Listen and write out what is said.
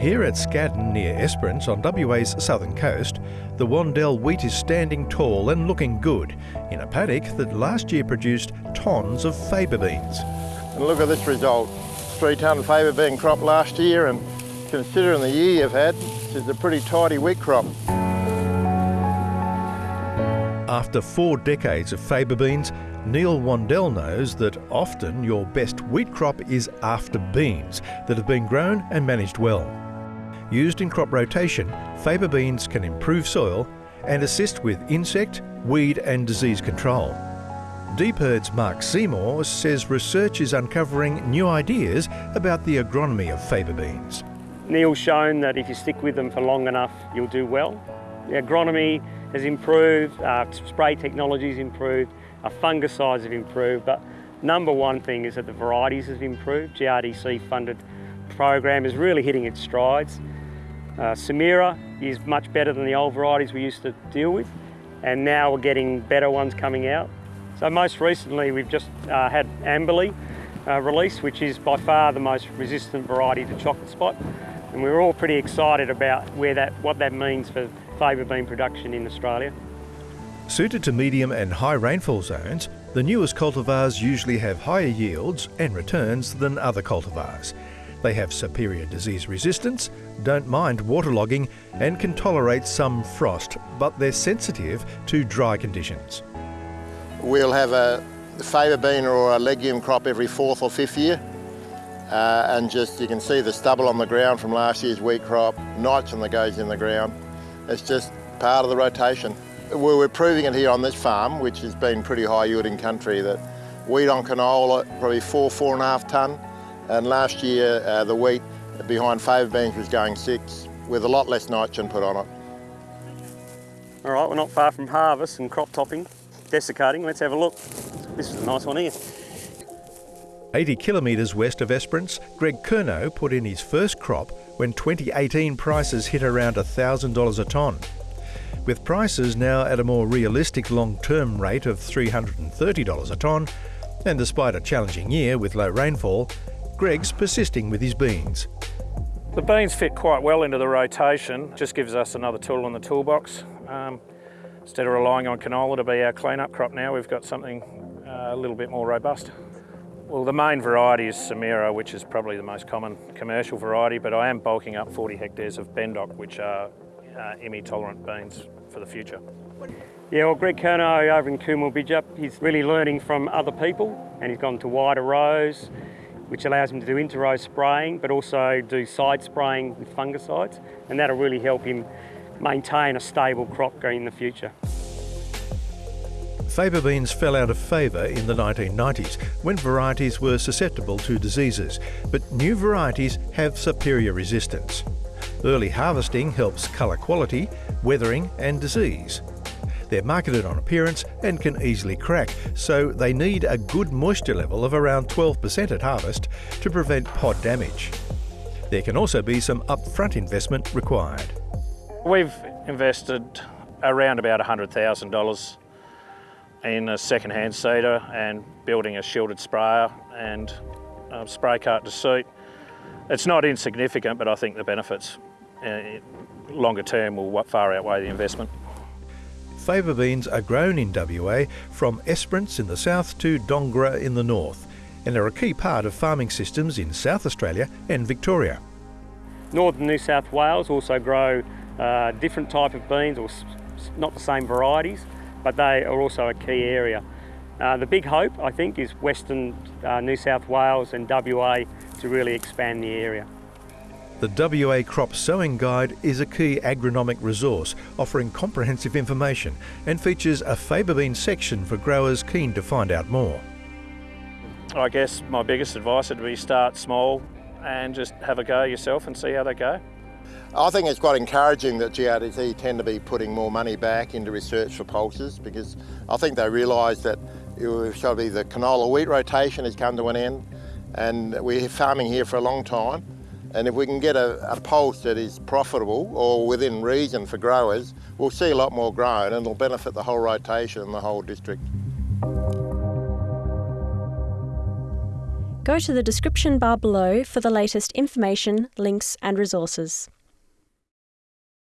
Here at Scaddan near Esperance on WA's southern coast, the Wandell wheat is standing tall and looking good in a paddock that last year produced tons of faba beans. And look at this result, three tonne faba bean crop last year and considering the year you've had, this is a pretty tidy wheat crop. After four decades of faba beans, Neil Wandell knows that often your best wheat crop is after beans that have been grown and managed well. Used in crop rotation, faba beans can improve soil and assist with insect, weed and disease control. DPIRD's Mark Seymour says research is uncovering new ideas about the agronomy of faba beans. Neil's shown that if you stick with them for long enough, you'll do well. The agronomy has improved, uh, spray technology's improved, our fungicides have improved, but number one thing is that the varieties have improved. GRDC funded program is really hitting its strides. Uh, Samira is much better than the old varieties we used to deal with, and now we're getting better ones coming out. So most recently we've just uh, had Amberley uh, release, which is by far the most resistant variety to chocolate spot. And we are all pretty excited about where that, what that means for faba bean production in Australia. Suited to medium and high rainfall zones, the newest cultivars usually have higher yields and returns than other cultivars. They have superior disease resistance, don't mind waterlogging and can tolerate some frost, but they're sensitive to dry conditions. We'll have a faba bean or a legume crop every fourth or fifth year. Uh, and just you can see the stubble on the ground from last year's wheat crop, nitrogen that goes in the ground. It's just part of the rotation. We're proving it here on this farm, which has been pretty high yielding country, that wheat on canola, probably four, four and a half tonne. And last year, uh, the wheat behind faba beans was going six, with a lot less nitrogen put on it. All right, we're not far from harvest and crop topping, desiccating. Let's have a look. This is a nice one here. 80 kilometres west of Esperance, Greg Curnow put in his first crop when 2018 prices hit around $1,000 a tonne. With prices now at a more realistic long-term rate of $330 a tonne, and despite a challenging year with low rainfall, Greg's persisting with his beans. The beans fit quite well into the rotation, just gives us another tool in the toolbox. Um, instead of relying on canola to be our clean-up crop now, we've got something uh, a little bit more robust. Well, the main variety is Samira, which is probably the most common commercial variety, but I am bulking up 40 hectares of Bendoc, which are uh, tolerant beans for the future. Yeah, well, Greg Curnow over in Coomalbidgup, he's really learning from other people and he's gone to wider rows, which allows him to do inter-row spraying, but also do side spraying with fungicides, and that'll really help him maintain a stable crop in the future. Faba beans fell out of favour in the 1990s when varieties were susceptible to diseases, but new varieties have superior resistance. Early harvesting helps colour quality, weathering and disease. They're marketed on appearance and can easily crack, so they need a good moisture level of around 12% at harvest to prevent pod damage. There can also be some upfront investment required. We've invested around about $100,000 in a second-hand seeder and building a shielded sprayer and spray cart to suit. It's not insignificant, but I think the benefits uh, longer term will far outweigh the investment. Faba beans are grown in WA from Esperance in the south to Dongara in the north and are a key part of farming systems in South Australia and Victoria. Northern New South Wales also grow uh, different type of beans, or not the same varieties, but they are also a key area. Uh, the big hope, I think, is Western uh, New South Wales and WA to really expand the area. The WA Crop Sowing Guide is a key agronomic resource offering comprehensive information and features a faba bean section for growers keen to find out more. I guess my biggest advice would be start small and just have a go yourself and see how they go. I think it's quite encouraging that GRDC tend to be putting more money back into research for pulses because I think they realise that it shall be the canola wheat rotation has come to an end and we're farming here for a long time and if we can get a, a pulse that is profitable or within reason for growers, we'll see a lot more grown and it'll benefit the whole rotation and the whole district. Go to the description bar below for the latest information, links, and resources.